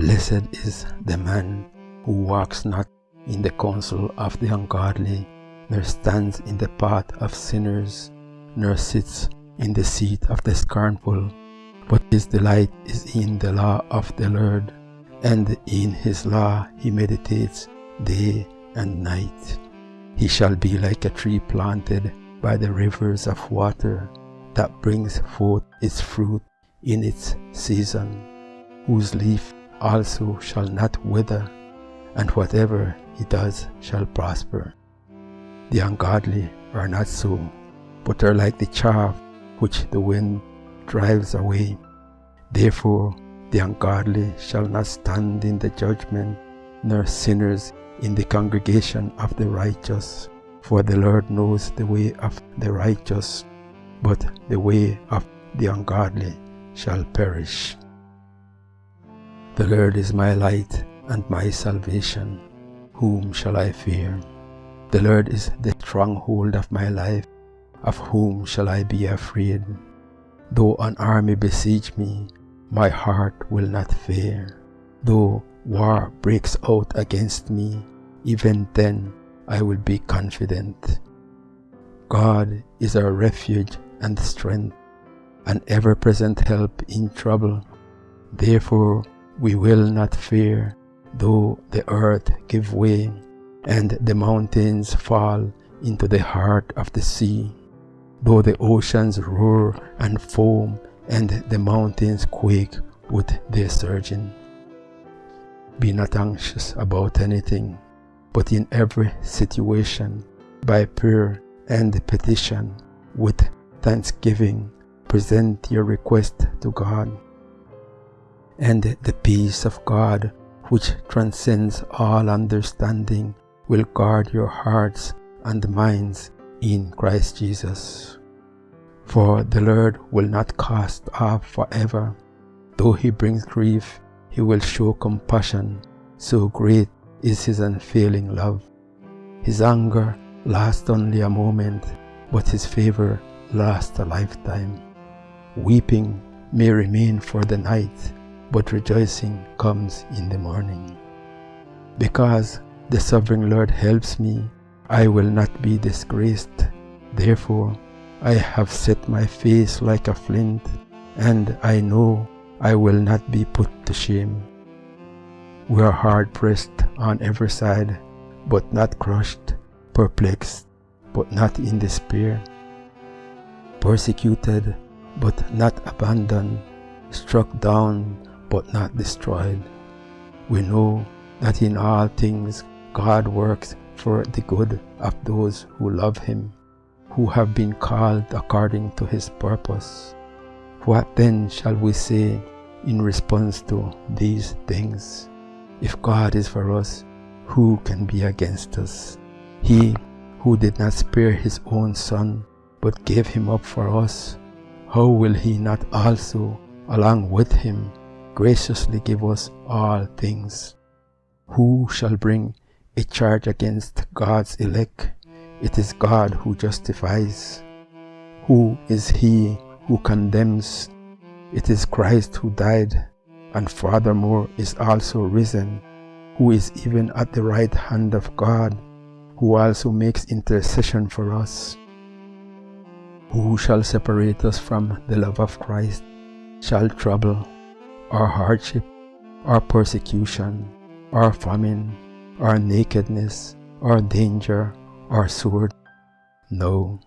Blessed is the man who walks not in the counsel of the ungodly, nor stands in the path of sinners, nor sits in the seat of the scornful, but his delight is in the law of the Lord, and in his law he meditates day and night. He shall be like a tree planted by the rivers of water, that brings forth its fruit in its season, whose leaf also shall not wither, and whatever he does shall prosper. The ungodly are not so, but are like the chaff which the wind drives away. Therefore the ungodly shall not stand in the judgment, nor sinners in the congregation of the righteous. For the Lord knows the way of the righteous, but the way of the ungodly shall perish. The Lord is my light and my salvation. Whom shall I fear? The Lord is the stronghold of my life. Of whom shall I be afraid? Though an army besiege me, my heart will not fear. Though war breaks out against me, even then I will be confident. God is our refuge and strength, an ever-present help in trouble. Therefore we will not fear, though the earth give way, and the mountains fall into the heart of the sea, though the oceans roar and foam, and the mountains quake with their surging. Be not anxious about anything, but in every situation, by prayer and petition, with thanksgiving, present your request to God. And the peace of God, which transcends all understanding, will guard your hearts and minds in Christ Jesus. For the Lord will not cast off forever. Though he brings grief, he will show compassion. So great is his unfailing love. His anger lasts only a moment, but his favor lasts a lifetime. Weeping may remain for the night, but rejoicing comes in the morning. Because the sovereign Lord helps me, I will not be disgraced. Therefore, I have set my face like a flint, and I know I will not be put to shame. We are hard pressed on every side, but not crushed, perplexed, but not in despair, persecuted, but not abandoned, struck down, but not destroyed. We know that in all things God works for the good of those who love Him, who have been called according to His purpose. What then shall we say in response to these things? If God is for us, who can be against us? He who did not spare his own son, but gave him up for us, how will he not also, along with him, graciously give us all things? Who shall bring a charge against God's elect? It is God who justifies. Who is he who condemns? It is Christ who died, and furthermore is also risen, who is even at the right hand of God, who also makes intercession for us. Who shall separate us from the love of Christ? Shall trouble, or hardship, or persecution, or famine, or nakedness, or danger, or sword? No,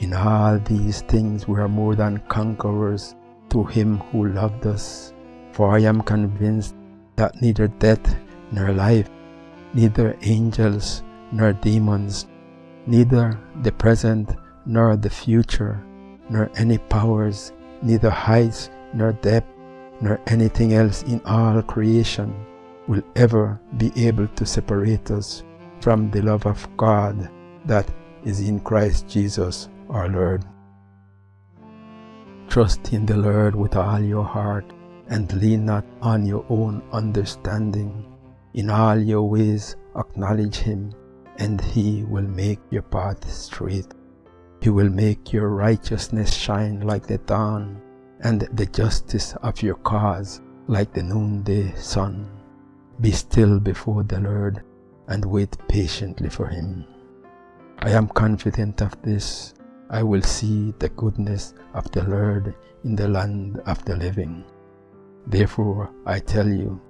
in all these things we are more than conquerors through him who loved us. For I am convinced that neither death nor life, neither angels nor demons, neither the present nor the future, nor any powers, neither heights nor depth, nor anything else in all creation will ever be able to separate us from the love of God that is in Christ Jesus our Lord. Trust in the Lord with all your heart and lean not on your own understanding. In all your ways acknowledge him and he will make your path straight. He will make your righteousness shine like the dawn and the justice of your cause like the noonday sun. Be still before the Lord and wait patiently for him. I am confident of this. I will see the goodness of the Lord in the land of the living. Therefore, I tell you,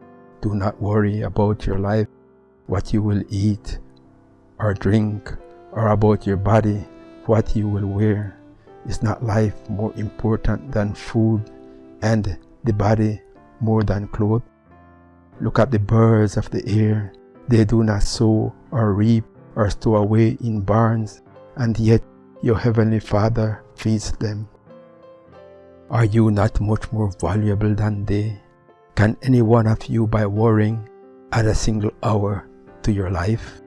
do not worry about your life, what you will eat or drink, or about your body, what you will wear. Is not life more important than food, and the body more than clothes? Look at the birds of the air. They do not sow or reap or store away in barns, and yet your heavenly Father feeds them. Are you not much more valuable than they? Can any one of you by worrying add a single hour to your life?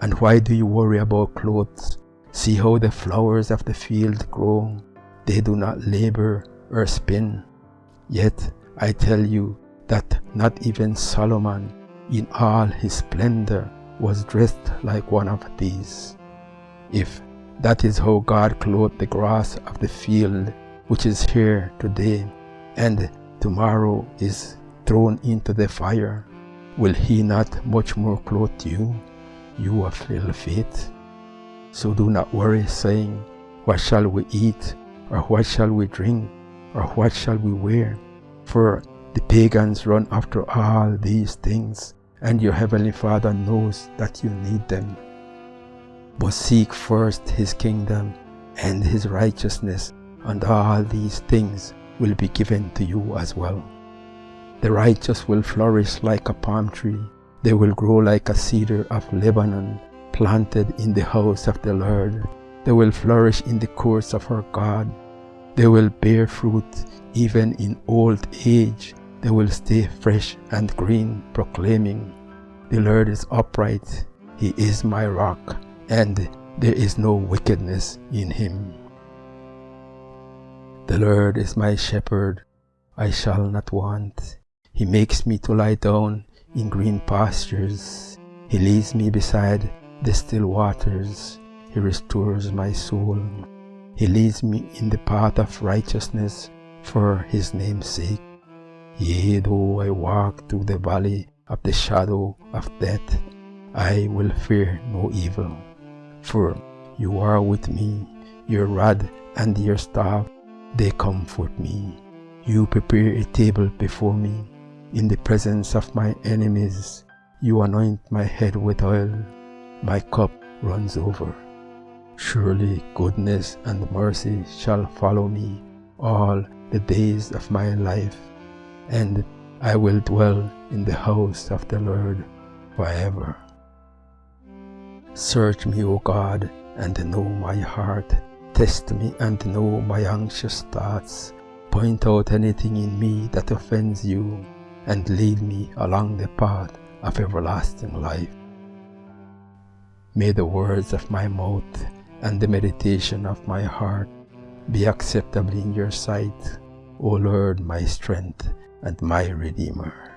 And why do you worry about clothes? See how the flowers of the field grow. They do not labor or spin. Yet I tell you that not even Solomon in all his splendor was dressed like one of these. If that is how God clothed the grass of the field which is here today and tomorrow is thrown into the fire, will he not much more clothe you, you of little faith? So do not worry, saying, What shall we eat, or what shall we drink, or what shall we wear? For the pagans run after all these things, and your heavenly Father knows that you need them. But seek first his kingdom and his righteousness, and all these things will be given to you as well. The righteous will flourish like a palm tree. They will grow like a cedar of Lebanon, planted in the house of the Lord. They will flourish in the courts of our God. They will bear fruit even in old age. They will stay fresh and green, proclaiming, The Lord is upright. He is my rock, and there is no wickedness in him. The Lord is my shepherd, I shall not want. He makes me to lie down in green pastures. He leads me beside the still waters. He restores my soul. He leads me in the path of righteousness for his name's sake. Yea, though I walk through the valley of the shadow of death, I will fear no evil. For you are with me, your rod and your staff they comfort me. You prepare a table before me in the presence of my enemies. You anoint my head with oil. My cup runs over. Surely goodness and mercy shall follow me all the days of my life, and I will dwell in the house of the Lord forever. Search me, O God, and know my heart Test me and know my anxious thoughts. Point out anything in me that offends you, and lead me along the path of everlasting life. May the words of my mouth and the meditation of my heart be acceptable in your sight, O Lord, my strength and my Redeemer.